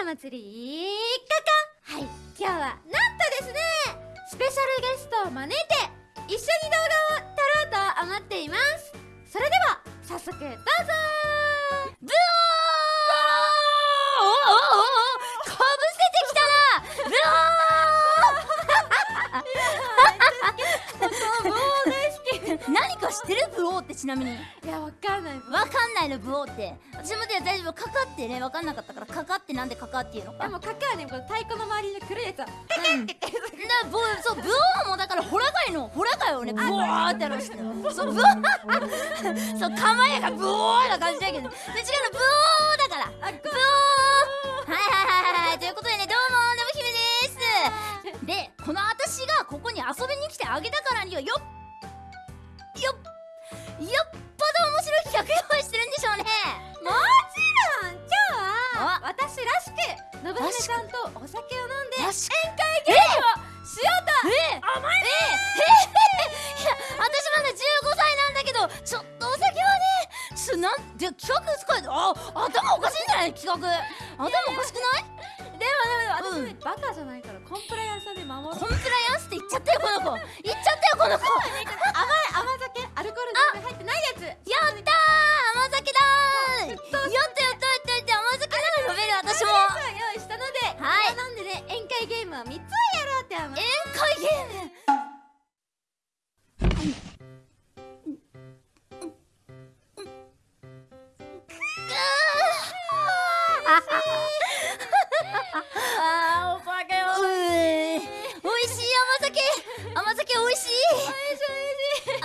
お祭りカカはい。今日はなんとですねスペシャルゲストを招いて一緒に動画を撮ろうと思っています。それでは早速どうぞ。ブオーってちなみに。いやわかんない。わかんないのブオーって。私もで大丈夫。かかってね。わかんなかったから。かかってなんでかかっていうのか。でもカカはねこの太鼓の周りに黒いやつは。うん。そうブオーもだからホラ貝の。ホラ貝をねブオーってやるしてそう。ブオーそう構えがブオーな感じだけど。で違うのブオーだから獄。あん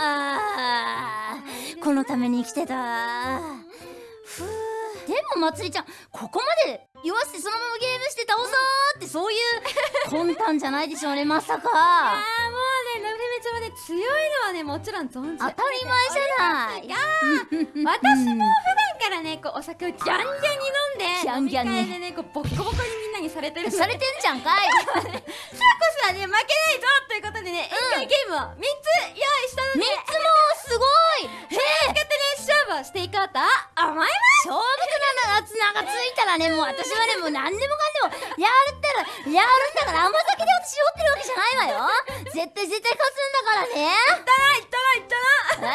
あーこのために生きてた。ふうでもまつりちゃんここまで弱してそのままゲームして倒そうってそういう魂胆じゃないでしょうねまさか。あーもうねのぶひめちゃんはね強いのはねもちろん存じ当たり前じゃない。いやー私も普段からねこうお酒をギャンギャンに飲んでギャンギャンに。飲み会でねこうボッコボコにみんなにされてるされてんじゃんかい はね負けないぞということでね、宴会ゲームを3つ用意したの三でつもすごい。へえ使ってね勝負をしていこうと思います。勝負なが綱がついたらねもう私はねもう何でもかんでもやるったらやるんだから甘酒で私酔ってるわけじゃないわよ。絶対絶対勝つんだからね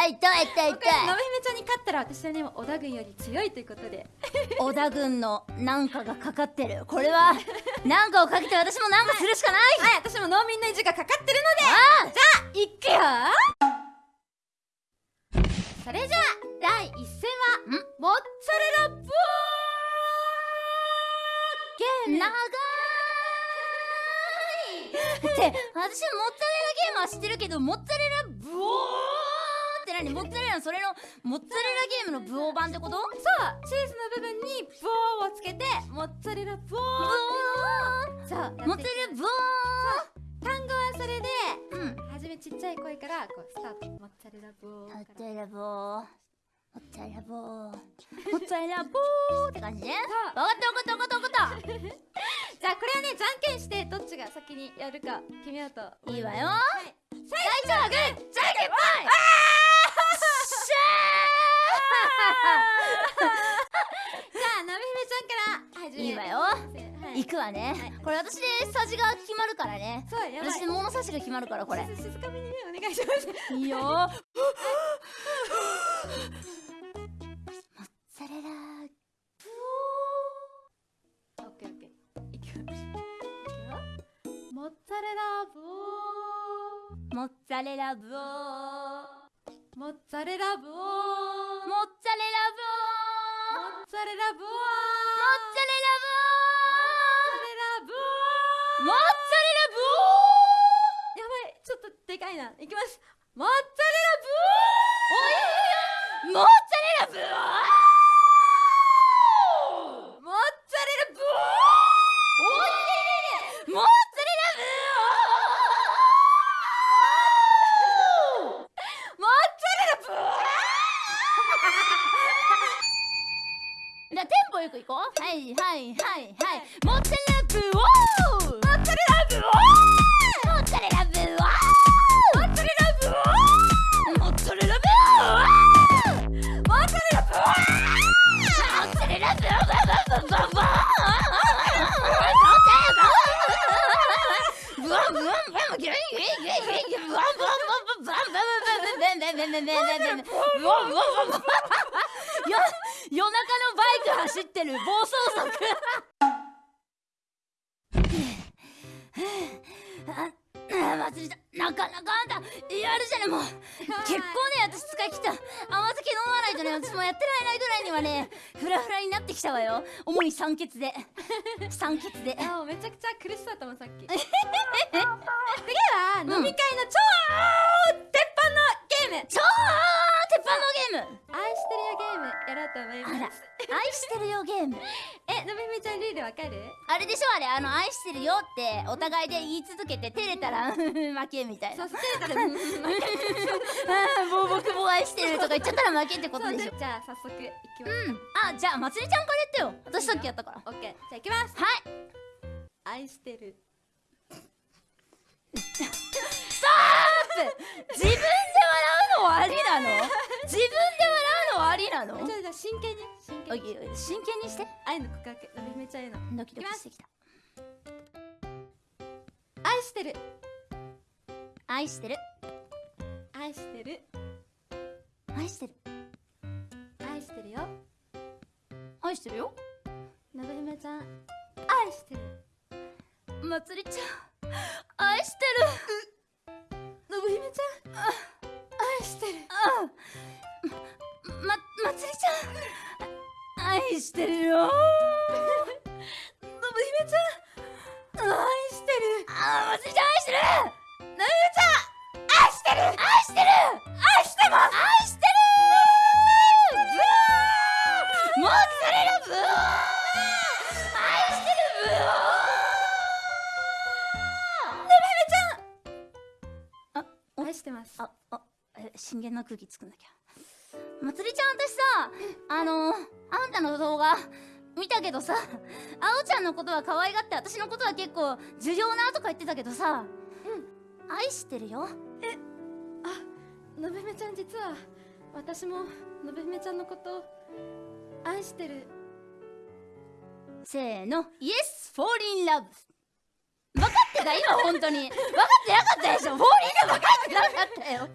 いったないったなはい痛い痛い。の痛ぶひめちゃんに勝ったら私はね織田軍より強いということで。い織田軍のなんかがかかってる。これはなんかをかけて私もなんかするしかない。はい私も農民の意地がかかってるので。あじゃあいくよ。それじゃあ第一戦はん。モッツァレラボーゲーム。長い。って私モッツァレラゲームは知ってるけどモッツァレラブオーって何？モッツァレラのそれのモッツァレラゲームのブオー版ってこと？そうチーズの部分にボーをつけてモッツァレラブそう。モッツァレラブ単語はそれでうん。はじめちっちゃい声からこうスタート。モッツァレラボーモッツァレラボー。モッツァレラボー。モッツァレラボーって感じね？そう。わかったわかったわかったわかっ じゃあこれはねじゃんけんしてどっちが先にやるか決めようとたいいわよ。はい。最初はグーじゃんけんぽいじゃあなべひめちゃんから始めいいわよはい行くわね、はい。これ私でサジが決まるからね。そうやばい。私で物差しが決まるからこれ。静静かめにねお願いします。いいよ。モッツァレラ。オッケーオッケー。いくよモッツァレラボモッツァレラブオー。ーモッツァレラボー。モッツァレラブオー。モッツァレラボー。モッツァレラブオーモッツァレラブー!やばいちょっとでかいな。いきます。モッツァレラブー!モッツァレモッツァレラブーじゃあテンポよくいこうはいはいはいはいモッツァレラブオー夜中のバイク走ってる暴走族ああ祭りだなかなかあんたやるじゃねもう。結構ね私使い切った。甘酒飲まないとね私もやってられないぐらいにはねフラフラになってきたわよ。主に酸欠で。酸欠で。いやもうめちゃくちゃ苦しそうだったもんさっき。次は飲み会の超鉄板のゲーム。超鉄板のゲーム。愛してるよゲーム。やろうと思いあらます愛してるよゲーム。えのびみちゃんルールわかる？あれでしょあれ。あの愛してるよってお互いで言い続けて照れたら 負けみたいな。そうしてたらもう僕も愛してるとか言っちゃったら負けってことでしょ。でじゃあ早速いきますう。ん。あじゃあまつりちゃんからやってよ。私さっきやったから。オッケー。じゃあいきます。はい。愛してる 自分で笑うのはありなの？自分で笑うのはありなの？じゃあ真剣に真剣に。真剣にして。愛の告白。のびみちゃんへの。ドキドキしてきた。愛してる。愛してる。愛してる。愛してる。愛してるよ。愛してるよ。のぶひめちゃん。愛してる。まつりちゃん。愛してる ままつりちゃん。愛してるよ。のぶひめちゃん。愛してる。あまつりちゃん愛してる。のぶひめちゃん。愛してる。愛してる。え真剣な空気作んなきゃ。まつりちゃん私さあのあんたの動画見たけどさあおちゃんのことは可愛がって私のことは結構重要なとか言ってたけどさうん。愛してるよ。のぶひめちゃん実は私ものぶひめちゃんのこと愛してる。せーの。イエスフォーリンラブ分かってた今本当に。分かってなかったでしょ。フォーリンラブ分かってなかったよ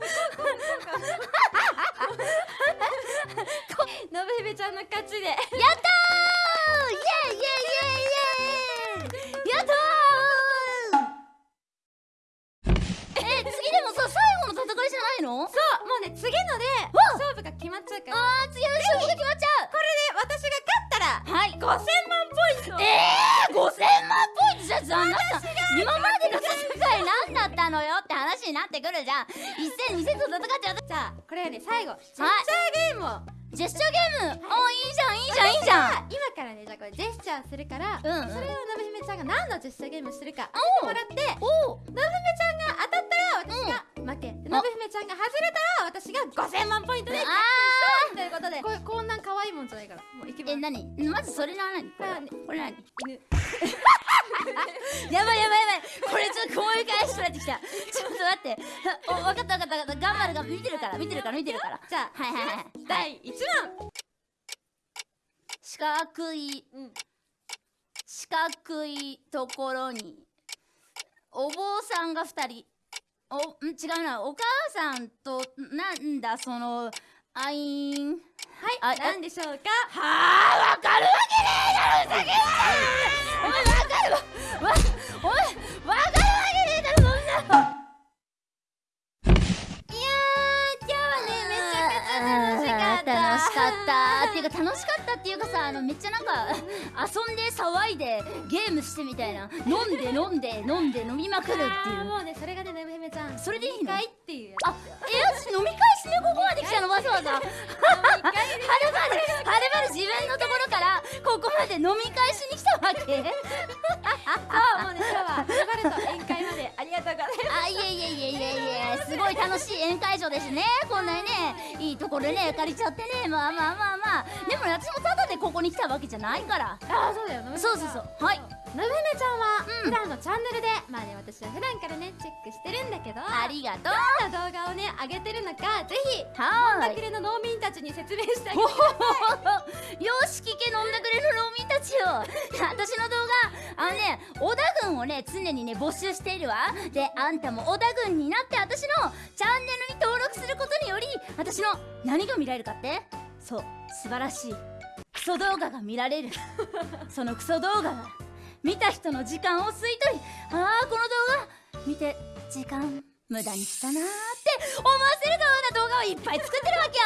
5000万ポイント。えー、5000万ポイントじゃじゃあなた今までの戦い何だったのよって話になってくるじゃん。一戦二戦と戦って私じゃあこれはね最後ジェスチャーゲームを。ジェスチャーゲーム。おいいじゃんいいじゃんいいじゃん今からねじゃあこれジェスチャーするから、うん。うんそれをのぶひめちゃんが何のジェスチャーゲームをするか当ててもらっておうのぶひめちゃんが当たったら私が負け、のぶひめちゃんが外れたら私が5000万ポイントであということでこれこんなん可愛いもんじゃないから何？まずそれは何これこれ何？犬。やばいやばいやばい。これちょっと思い返してなってきた。ちょっと待って。お分かった分かった分かった。頑張る頑張る。見てるから。見てるから。見てるから。じゃあはいはいはい第1問。四角いうん。四角いところにお坊さんが二人。おん？違うな。お母さんとなんだそのあいんはいあ何でしょうか？はあわかるわけねえだろふざけんなお前わかるわわお前わかるわけねえだろそんなのいやー今日はねめちゃくちゃ楽しかった楽しかったっていうか楽しかったっていうかさあのめっちゃなんか遊んで騒いでゲームしてみたいな飲んで飲んで飲んで飲みまくるっていうもうねそれがねのぶひめちゃんそれでいいの飲み会っていうやあえ私飲み会しねここまで来たのわざわざ。はるばるはるばる自分のところからここまで飲み会しに来たわけ。つそうもうね今日は呼ばれと宴会まで。ありがとうございます。あいえいえいえいえいえすごい楽しい宴会場ですね。こんなにねいいところね借りちゃってね。まあまあまあまあ。でもね私もただでここに来たわけじゃないから。あーそうだよ。そうそうそう。はいのぶひめちゃんはうん。普段のチャンネルで、まあね私は普段からねチェックしてるんだけどありがとう。どんな動画をね上げてるのかぜひはーい。だくれの農民たちに説明してあげよてし聞け飲んだくれ の農民たちよ 私の動画あのね織田軍をね常にね募集しているわ。であんたも織田軍になって私のチャンネルに登録録することにより私の何が見られるかって？そう素晴らしい。クソ動画が見られる。そのクソ動画が見た人の時間を吸い取りああこの動画見て時間無駄にしたなーって思わせるような動画をいっぱい作ってるわけよ。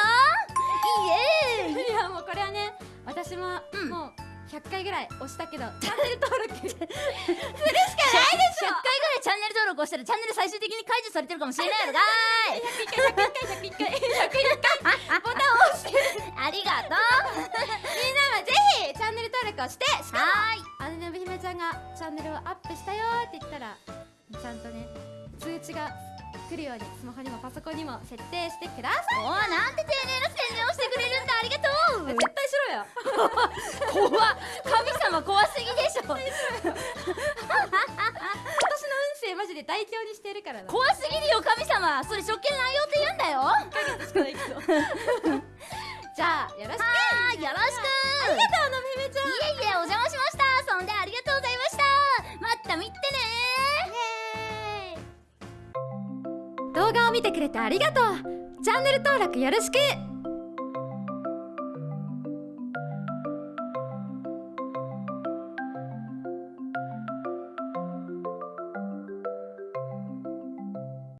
イエーイ。いやもうこれはね私も、うん。もう100回ぐらい押したけどチャンネル登録。するしかないでし100回ぐらいチャンネル登録をしたらチャンネル最終的に解除されてるかもしれないのかーい。101回101回101回101回ボタンを押してありがとうみんなはぜひチャンネル登録をしてしかもはい姉のぶひめちゃんがチャンネルをアップしたよって言ったらちゃんとね通知が来るようにスマホにもパソコンにも設定してくださいおーなんて丁寧な宣伝をしてくれるんだありがとう絶対しろよ怖っ神様怖すぎでしょマジで大凶にしてるからな。怖すぎるよ神様。それ職権乱用って言うんだよ。じゃあよろしく。よろしく。ありがとうのめめちゃん。いえいえお邪魔しました。そんでありがとうございました。また見てね。動画を見てくれてありがとう。チャンネル登録よろしく